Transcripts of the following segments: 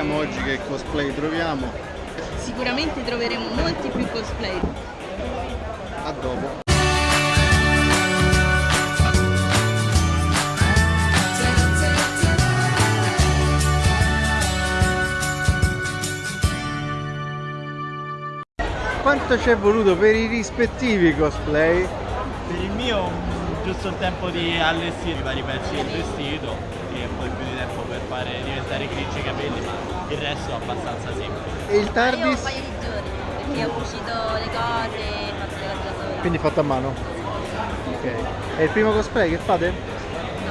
Vediamo oggi che cosplay troviamo. Sicuramente troveremo molti più cosplay. A dopo. Quanto ci è voluto per i rispettivi cosplay? Per il mio giusto il tempo di allestire i vari pezzi del vestito fare diventare grigi i capelli, ma il resto è abbastanza semplice. E il Io un TARDIS? paio di giorni, perché ho cucito le cose, fatto le cose da sola. Quindi fatto a mano? Ok. È il primo cosplay che fate?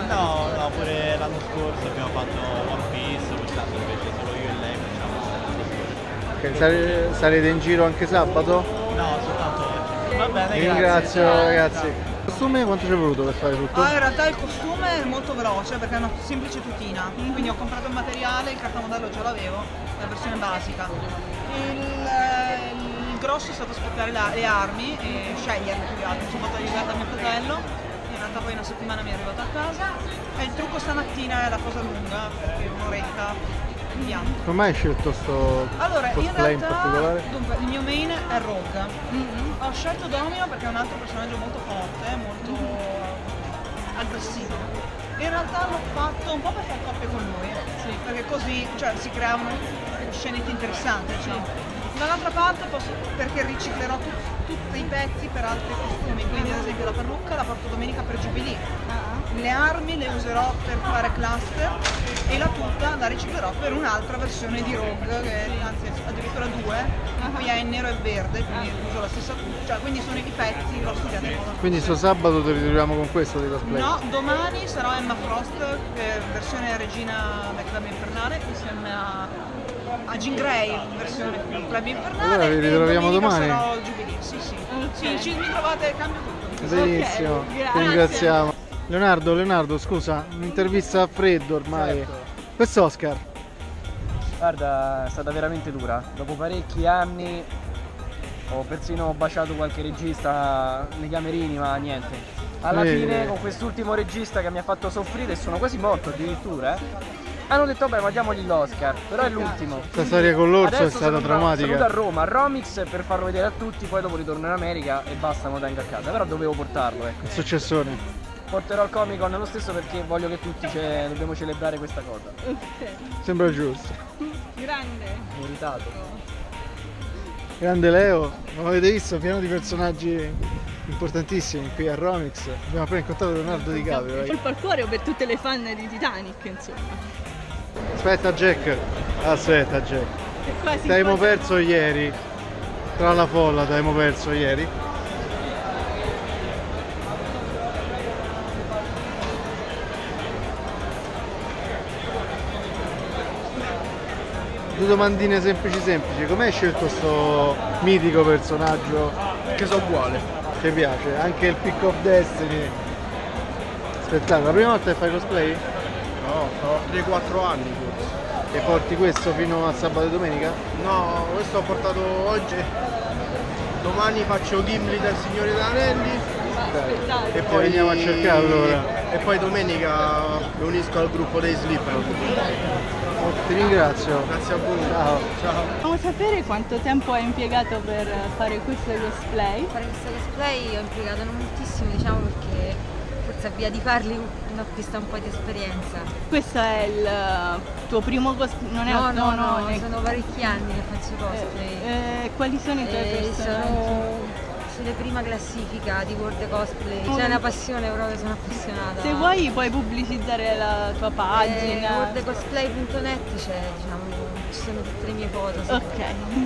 No, no, pure l'anno scorso abbiamo fatto One Piece, quest'anno invece solo io e lei facciamo cosplay. Ok, sare- sarete in giro anche sabato? No, soltanto oggi. Va bene, Vi grazie. ringrazio Ciao. ragazzi. Costume quanto ci è voluto per fare tutto? Ah, in realtà il costume è molto veloce perché è una semplice tutina, quindi ho comprato il materiale, il cartamodello già l'avevo, la versione basica. Il, eh, il grosso è stato aspettare la- le armi e sceglierle più che altro, sono fatto aiutare da mio fratello, in realtà poi una settimana mi è arrivato a casa e il trucco stamattina è la cosa lunga perché un'oretta via. Come hai scelto sto Allora, in in realtà, particolare? dunque, il mio main è Rogue. Ho scelto Domino perché è un altro personaggio molto forte, molto aggressivo. In realtà l'ho fatto un po' per fare coppia con lui, perché così cioè, si creavano scenette interessanti, diciamo. Dall'altra parte posso- perché riciclerò tut- tutti i pezzi per altri costumi, quindi ad esempio la parrucca la porto domenica per Jubilee. Le armi le userò per fare cluster e la tuta la riciclerò per un'altra versione di Rogue, che anzi addirittura due, in cui è in nero e verde, quindi uso la stessa tuta, cioè quindi sono i pezzi, l'ho studiato in modo. Quindi sto sabato ti ritroviamo con questo di cosplay? No, domani sarò Emma Frost, che è versione regina del club infernale, insieme a, a Jean Grey, versione club infernale. Allora vi ritroviamo domani? sarò Jubilee, sì sì. Sì, ci, mi trovate, cambio tutto. Benissimo, Ok, ti ringraziamo. Leonardo, Leonardo, scusa, un'intervista a freddo ormai. Certo. Questo Oscar, Guarda, è stata veramente dura. Dopo parecchi anni ho persino baciato qualche regista nei camerini, ma niente. Alla Eh. fine, con quest'ultimo regista che mi ha fatto soffrire, sono quasi morto addirittura, eh, hanno detto, vabbè, ma diamogli l'Oscar, però è l'ultimo. questa storia con l'orso è stata sono Saluto a drammatica. Roma, a Romix per farlo vedere a tutti, poi dopo ritorno in America e basta, me lo tengo a casa. Però dovevo portarlo, ecco. Il successone. Porterò il Comic Con lo stesso perché voglio che tutti ce- dobbiamo celebrare questa cosa. Sembra giusto. Grande. Meritato. Grande Leo, non avete visto? Pieno di personaggi importantissimi qui a Romix. Abbiamo appena incontrato Leonardo Di Caprio. Colpo al cuore per tutte le fan di Titanic, insomma. Aspetta Jack. Aspetta Jack. Ti abbiamo quasi- perso ieri. Tra la folla ti abbiamo perso ieri. Due domandine semplici semplici. Come hai scelto questo mitico personaggio Che so uguale. che piace? Anche il Pick of Destiny. Spettacolo. La prima volta che fai cosplay? No, ho 3-4 anni forse. E porti questo fino a sabato e domenica? No, questo ho portato oggi. Domani faccio Gimli del Signore degli Anelli e poi veniamo a cercare allora. E poi domenica mi unisco al gruppo dei Slipknot. Oh, ti ringrazio. Grazie a voi. Ciao. Ciao. Vogliamo sapere quanto tempo hai impiegato per fare questo cosplay? fare questo cosplay ho impiegato non moltissimo diciamo perché forse a via di farli uno acquista un po' di esperienza. Questo è il eh, tuo primo cosplay? Non è No, no, no, è- sono parecchi anni che faccio cosplay. Eh, eh, quali sono i tuoi E personaggi? sono sulle prima classifica di World Cosplay, Oh, c'è una passione proprio, sono appassionata. Se vuoi puoi pubblicizzare la tua Eh, pagina. worldcosplay.net c'è, diciamo, ci sono tutte le mie foto. Se, Ok.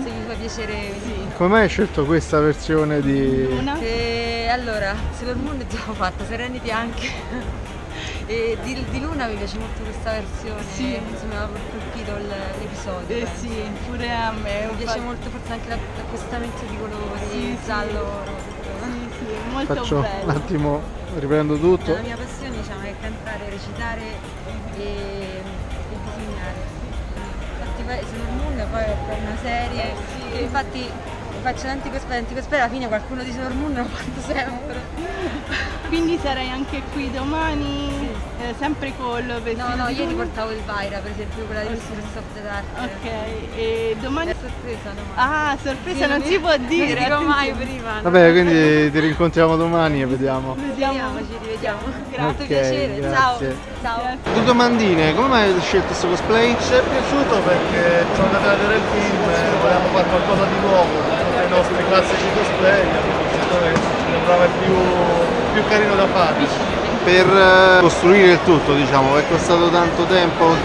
se vi fa piacere venire. Come mai hai scelto questa versione di... Una? Se- allora, Sailor Moon è già fatta, Serenity anche. E di, di Luna mi piace molto questa versione, Sì. insomma mi aveva colpito il- l'episodio. Eh penso. sì, pure a me. Mi piace molto forse anche la- l'accostamento di colori, Sì, il sì. giallo, rosa. Sì, sì, molto Faccio un bello. attimo, riprendo tutto. La mia passione diciamo, è cantare, recitare e, e disegnare. Infatti poi Sailor Moon poi ho fatto una serie, Eh, e infatti faccio tanti cosplay, tanti cosplay, alla fine qualcuno di Sailor Moon lo fatto sempre. Quindi sarai anche qui domani? Eh, sempre col vestito No, no, di ieri portavo il Vaira, per esempio, quella di Mistress of the Dark. Ok, e domani... È sorpresa domani. Ah, sorpresa, Sì, non si può dire. Non mai prima. no. Vabbè, quindi ti rincontriamo domani e vediamo. Vediamo. Ci rivediamo. Grazie, piacere. grazie. Ciao. Ciao. Due domandine, come mai hai scelto questo cosplay? Ci è piaciuto perché siamo andati a vedere il film e volevamo fare qualcosa di nuovo, dei nostri classici cosplay, abbiamo visto che sembrava il più, più carino da fare. Per eh, costruire il tutto, diciamo, è costato tanto tempo.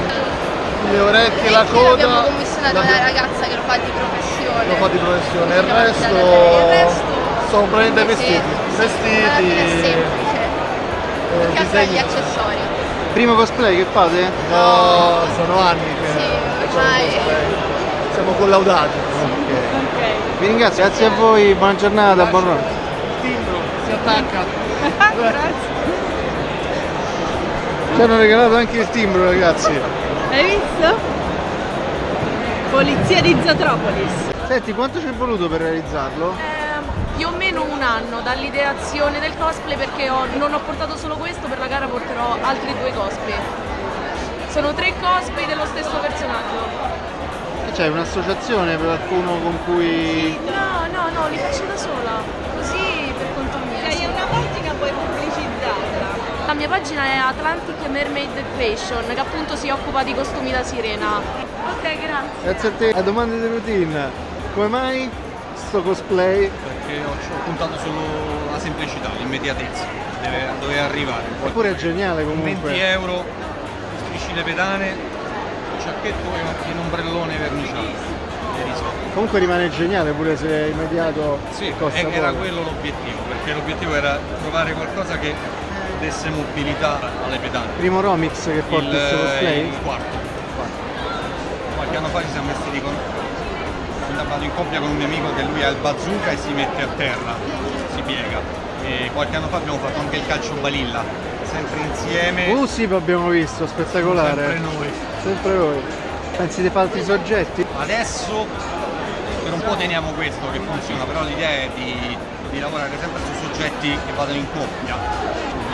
Le orecchie, la coda... Abbiamo commissionato una l'abbiamo- ragazza che lo fa di professione. lo fa di professione, il resto, il resto sono praticamente sì, vestiti, vestiti, è semplice. eh, altro gli disegni. accessori. Primo cosplay che fate? No, sono anni che Sì, facciamo ormai. cosplay. siamo collaudati. Ok. Vi ringrazio, grazie a voi, buona giornata, buon. Il timbro si attacca. Grazie. Ci hanno regalato anche il timbro ragazzi. Hai visto? Polizia di Zotropolis. Senti, quanto ci è voluto per realizzarlo? Eh, più o meno un anno dall'ideazione del cosplay perché ho- non ho portato solo questo, per la gara porterò altri due cosplay. Sono tre cosplay dello stesso personaggio. C'è un'associazione per qualcuno con cui... No, no, no, li faccio da sola, così per conto mio. Hai una pagina puoi pubblicizzarla. La mia pagina è Atlantic Mermaid Fashion, che appunto si occupa di costumi da sirena. Ok, grazie. Grazie a te. La domanda di routine. Come mai sto cosplay? perché ho, ho puntato solo la semplicità, l'immediatezza, deve, doveva arrivare. Eppure è geniale 20 comunque. euro, strisci le pedane, un ciacchetto e un- un ombrellone verniciato. Comunque rimane geniale pure se è immediato Sì, costa era poco. quello l'obiettivo, perché l'obiettivo era trovare qualcosa che desse mobilità alle pedane. Primo Romix che porta il, questo cosplay? il quarto. Qualche anno fa ci siamo vestiti con. Sono andato in coppia con un mio amico che lui ha il bazooka e si mette a terra, si piega. E qualche anno fa abbiamo fatto anche il calcio balilla, sempre insieme. Uh sì, abbiamo visto, spettacolare. Sempre noi. Sempre voi. Pensi di fare altri soggetti? Adesso per un po' teniamo questo che funziona, però l'idea è di, di lavorare sempre su soggetti che vadano in coppia.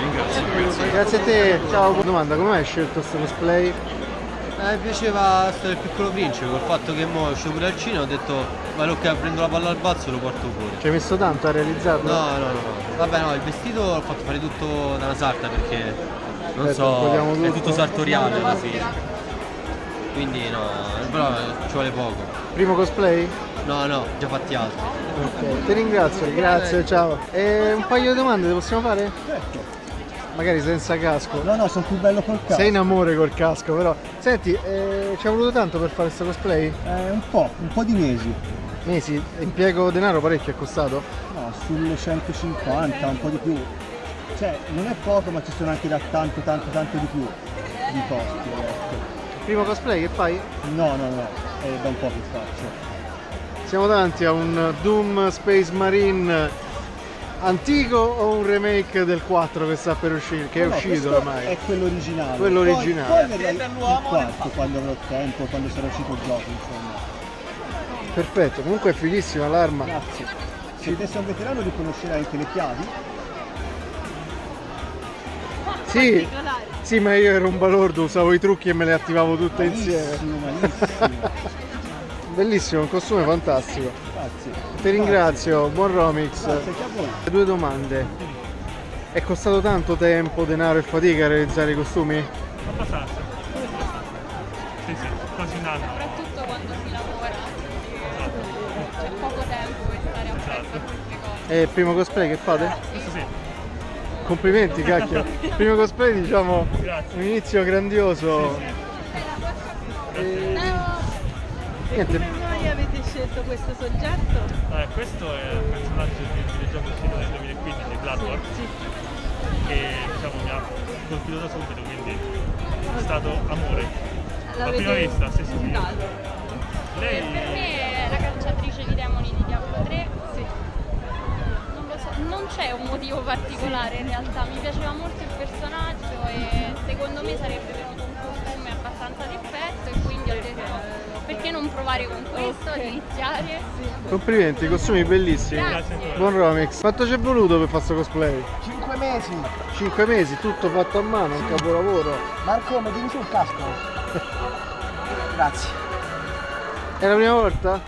Ringrazio. grazie. Grazie a te, ciao. Domanda, come hai scelto questo cosplay? Eh, mi piaceva stare il piccolo principe, col fatto che mo esce pure al cinema ho detto ma ok prendo la palla al balzo e lo porto fuori. Ci hai messo tanto a realizzarlo? No, no, no, no. Vabbè no, il vestito l'ho fatto fare tutto da una sarta perché non Aspetta, so, è tutto. tutto sartoriale alla fine. Quindi no, però ci vuole poco. Primo cosplay? No, no, già fatti altri. Ok, ti ringrazio, grazie, ciao. E un paio di domande le possiamo fare? Magari senza casco. No, no, sono più bello col casco. Sei in amore col casco, però. Senti, eh, ci ha voluto tanto per fare questo cosplay? Eh, un po', un po' di mesi. Mesi? Impiego denaro parecchio è costato? No, sulle 150, un po' di più. Cioè, non è poco, ma ci sono anche da tanto, tanto, tanto di più di costi. ecco. Primo cosplay che fai? No, no, no, è da un po' che faccio. Siamo davanti a un Doom Space Marine antico o un remake del 4 che sta per uscire, che è No, uscito ormai? È quello originale. Quello Poi- originale. Poi, il quarto quando avrò tempo, quando sarà uscito il gioco, insomma. Perfetto, comunque è fighissima l'arma. Grazie. Se te sei un veterano riconoscerai anche le chiavi. Sì, sì, ma io ero un balordo, usavo i trucchi e me le attivavo tutte insieme. malissimo. Bellissimo, un costume fantastico. Grazie. Ti ringrazio, buon Romix. Grazie. Due domande. È costato tanto tempo, denaro e fatica realizzare i costumi? Abbastanza. Sì, sì, quasi un anno. Soprattutto quando si lavora. C'è poco tempo per stare a fare queste cose. Il primo cosplay che fate? Questo sì. Complimenti, cacchio. Primo cosplay, diciamo, Grazie. un inizio grandioso. E- Niente, Come mai avete scelto questo soggetto? Eh, questo è il personaggio di un videogioco uscito nel 2015, Bloodborne, che diciamo mi ha colpito da subito, quindi è stato amore. La prima vista, sì, sì, sì. Lei Per me è la cacciatrice di demoni di Diablo 3. Non lo so, non c'è un motivo particolare in realtà, mi piaceva molto il personaggio e secondo me sarebbe perché non provare con questo, ad iniziare? complimenti, costumi bellissimi. Grazie. Buon Romix. Quanto ci è voluto per fare questo cosplay? 5 mesi. 5 mesi, tutto fatto a mano, un capolavoro. Marco, mettimi sul casco. Grazie. È la prima volta?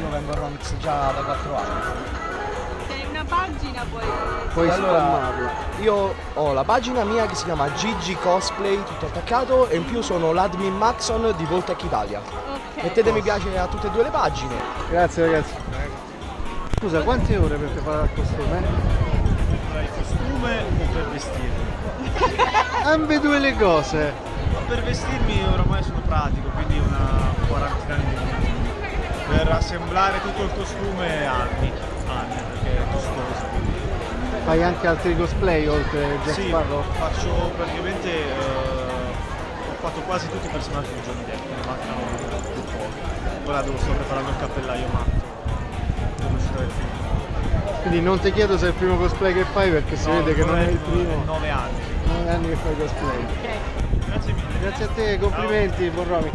Io vengo a Romix già da 4 anni. Pagina poi. Puoi Allora, spammarla. Io ho la pagina mia che si chiama Gigi Cosplay, tutto attaccato, e in più sono l'admin Maxon di Voltec Italia. Mettete mi piace a tutte e due le pagine. Grazie ragazzi. Scusa, quante ore per preparare il costume? Per il costume o per vestirmi? Ambedue le cose. Ma per vestirmi oramai sono pratico, quindi una quarantina di minuti. Per assemblare tutto il costume anni, anni, perché è costoso. quindi- Fai anche altri cosplay oltre a Jack Sì, Sparrow? faccio praticamente, eh, ho fatto quasi tutti i personaggi di Johnny Depp, ne mancano più pochi. Ora devo sto preparando il cappellaio matto, film. Quindi non ti chiedo se è il primo cosplay che fai perché si No, vede che non è il primo. 9 anni. 9 anni che fai cosplay. Grazie mille. Grazie a te, complimenti, buon Romix.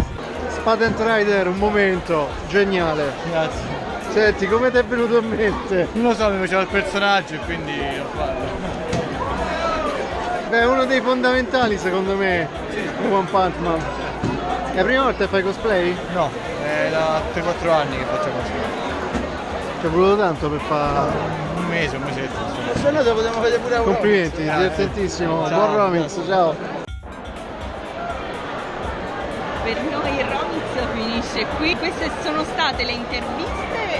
Spadent Rider, un momento geniale. Grazie. Senti, come ti è venuto in mente? Non lo so, mi piaceva il personaggio e quindi l'ho fatto. Beh, è uno dei fondamentali secondo me, One Punch Man. È la prima volta che fai cosplay? No, è da 3-4 anni che faccio cosplay. Ci è voluto tanto per fare... Un mese, un mesetto. insomma. Se no te potremmo vedere pure a Complimenti, divertentissimo. Ciao. Buon Romix, ciao. Per noi il Romix finisce qui. Queste sono state le interviste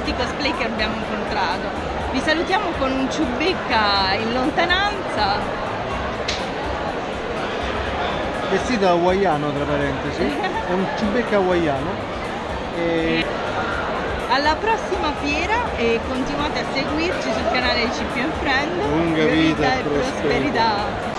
tutti i cosplay che abbiamo incontrato. Vi salutiamo con un ciubecca in lontananza. Vestito hawaiano tra parentesi, è un ciubecca hawaiano. E... Alla prossima fiera e continuate a seguirci sul canale CPM Friend. Lunga vita e e prosperità. prosperità.